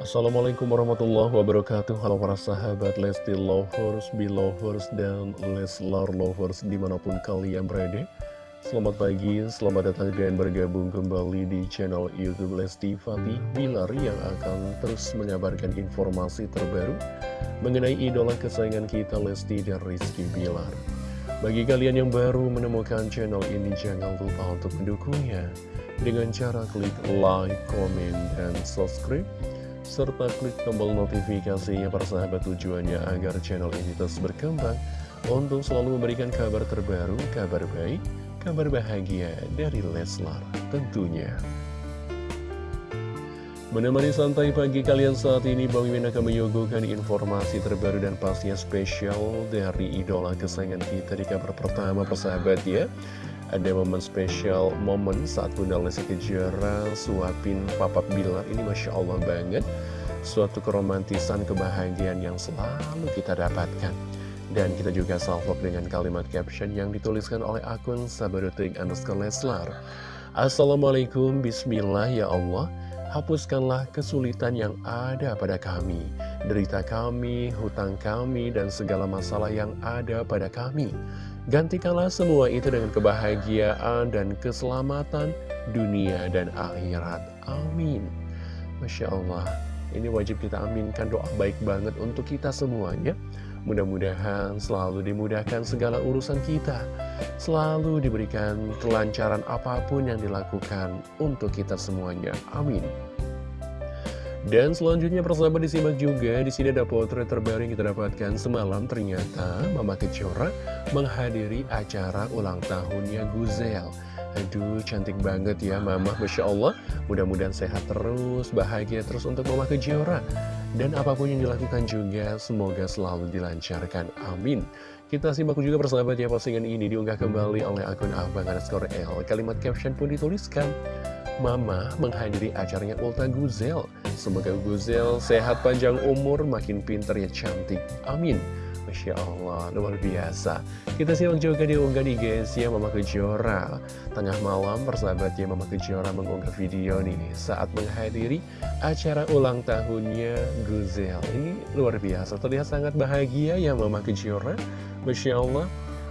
Assalamualaikum warahmatullahi wabarakatuh. Halo para sahabat Lesti Lovers, Belovers, dan Leslar Lovers di mana pun kalian berada. Selamat pagi, selamat datang dan bergabung kembali di channel Youtube Lesti Fatih Bilar Yang akan terus mengabarkan informasi terbaru mengenai idola kesayangan kita Lesti dan Rizky Bilar. Bagi kalian yang baru menemukan channel ini jangan lupa untuk mendukungnya Dengan cara klik like, komen, dan subscribe serta klik tombol notifikasinya para sahabat tujuannya agar channel ini terus berkembang untuk selalu memberikan kabar terbaru, kabar baik, kabar bahagia dari Leslar tentunya. Menemani santai pagi kalian saat ini, Bang Mimin akan menyuguhkan informasi terbaru dan pastinya spesial dari idola kesayangan kita di kabar pertama persahabat ya. Ada momen spesial, momen saat Bunda Lesti Kejora suapin Papa Bilar. Ini Masya Allah banget. Suatu keromantisan, kebahagiaan yang selalu kita dapatkan. Dan kita juga salvok dengan kalimat caption yang dituliskan oleh akun Sabarutik underscore Leslar. Assalamualaikum, Bismillah ya Allah. Hapuskanlah kesulitan yang ada pada kami, derita kami, hutang kami, dan segala masalah yang ada pada kami. Gantikanlah semua itu dengan kebahagiaan dan keselamatan dunia dan akhirat. Amin. Masya Allah, ini wajib kita aminkan doa baik banget untuk kita semuanya. Mudah-mudahan selalu dimudahkan segala urusan kita. Selalu diberikan kelancaran apa pun yang dilakukan untuk kita semuanya. Amin. Dan selanjutnya persahabat disimak juga di sini ada potret terbaru yang kita dapatkan semalam. Ternyata Mama Kejora menghadiri acara ulang tahunnya Guzel. Aduh cantik banget ya Mama. Masya Allah. Mudah-mudahan sehat terus bahagia terus untuk Mama Kejora dan apa pun yang dilakukan juga semoga selalu dilancarkan. Amin. Kita simak juga persahabat ya postingan ini diunggah kembali oleh akun Abang underscore L. Kalimat caption pun dituliskan Mama menghadiri acaranya Ulta Guzel. Semoga Guzel sehat panjang umur, makin pinter ya cantik. Amin. Masya Allah, luar biasa. Kita simak juga di unggah di guys ya Mama Kejora. Tengah malam persahabat ya Mama Kejora mengunggah video nih saat menghadiri acara ulang tahunnya Guzel. Ini luar biasa, terlihat sangat bahagia ya Mama Kejora. Masya Allah.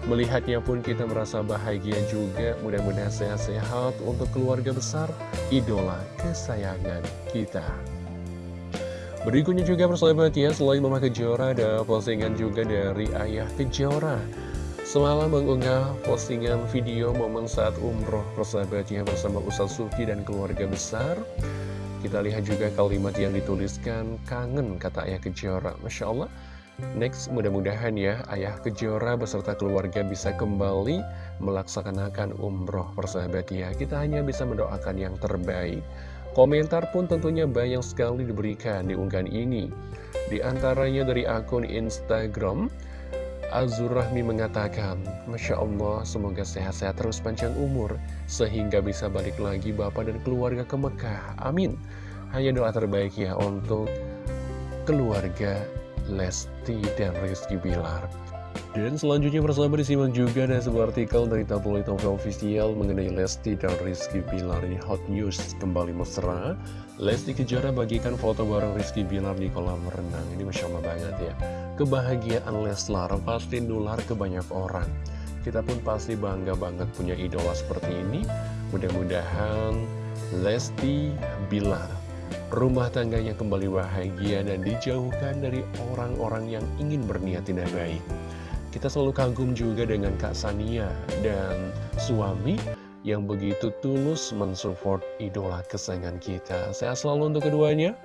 Melihatnya pun kita merasa bahagia juga. Mudah-mudahan sehat-sehat untuk keluarga besar Idola kesayangan kita. Berikutnya juga persahabat ya Selain Mama Kejora ada postingan juga dari Ayah Kejora. Semalam mengunggah postingan video momen saat umroh persahabatnya bersama Ustaz Suki dan keluarga besar. Kita lihat juga kalimat yang dituliskan Kangen kata Ayah Kejora. Masya Allah Next, mudah-mudahan ya Ayah Kejora beserta keluarga bisa kembali melaksanakan umroh persahabat ya. Kita hanya bisa mendoakan yang terbaik. Komentar pun tentunya banyak sekali diberikan di unggahan ini. Di antaranya dari akun Instagram, Azur Rahmi mengatakan, Masya Allah, semoga sehat-sehat terus panjang umur, sehingga bisa balik lagi Bapak dan keluarga ke Mekah. Amin. Hanya doa terbaik ya untuk keluarga Lesti dan Rizky Bilar. Dan selanjutnya bersama disimak juga ada sebuah artikel dari tabloid novel official mengenai Lesti dan Rizky Bilar ini hot news. Kembali mesra Lesti Kejora bagikan foto bareng Rizky Bilar di kolam renang. Ini Masya Allah banget ya. Kebahagiaan Leslar pasti nular ke banyak orang. Kita pun pasti bangga banget punya idola seperti ini. Mudah-mudahan Lesti Bilar rumah tangganya kembali bahagia dan dijauhkan dari orang-orang yang ingin berniat tidak baik. Kita selalu kagum juga dengan Kak Sania dan suami yang begitu tulus mensupport idola kesayangan kita. Saya selalu untuk keduanya.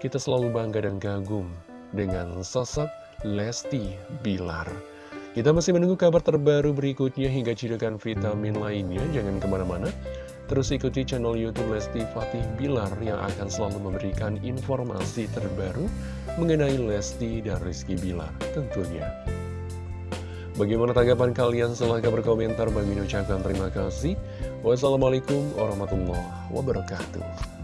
Kita selalu bangga dan kagum dengan sosok Lesti Bilar. Kita masih menunggu kabar terbaru berikutnya hingga cidukan vitamin lainnya. Jangan ke mana-mana. Terus ikuti channel Youtube Lesti Fatih Bilar yang akan selalu memberikan informasi terbaru mengenai Lesti dan Rizky Bilar tentunya. Bagaimana tanggapan kalian? Silahkan berkomentar. Bagi ucapkan terima kasih. Wassalamualaikum warahmatullahi wabarakatuh.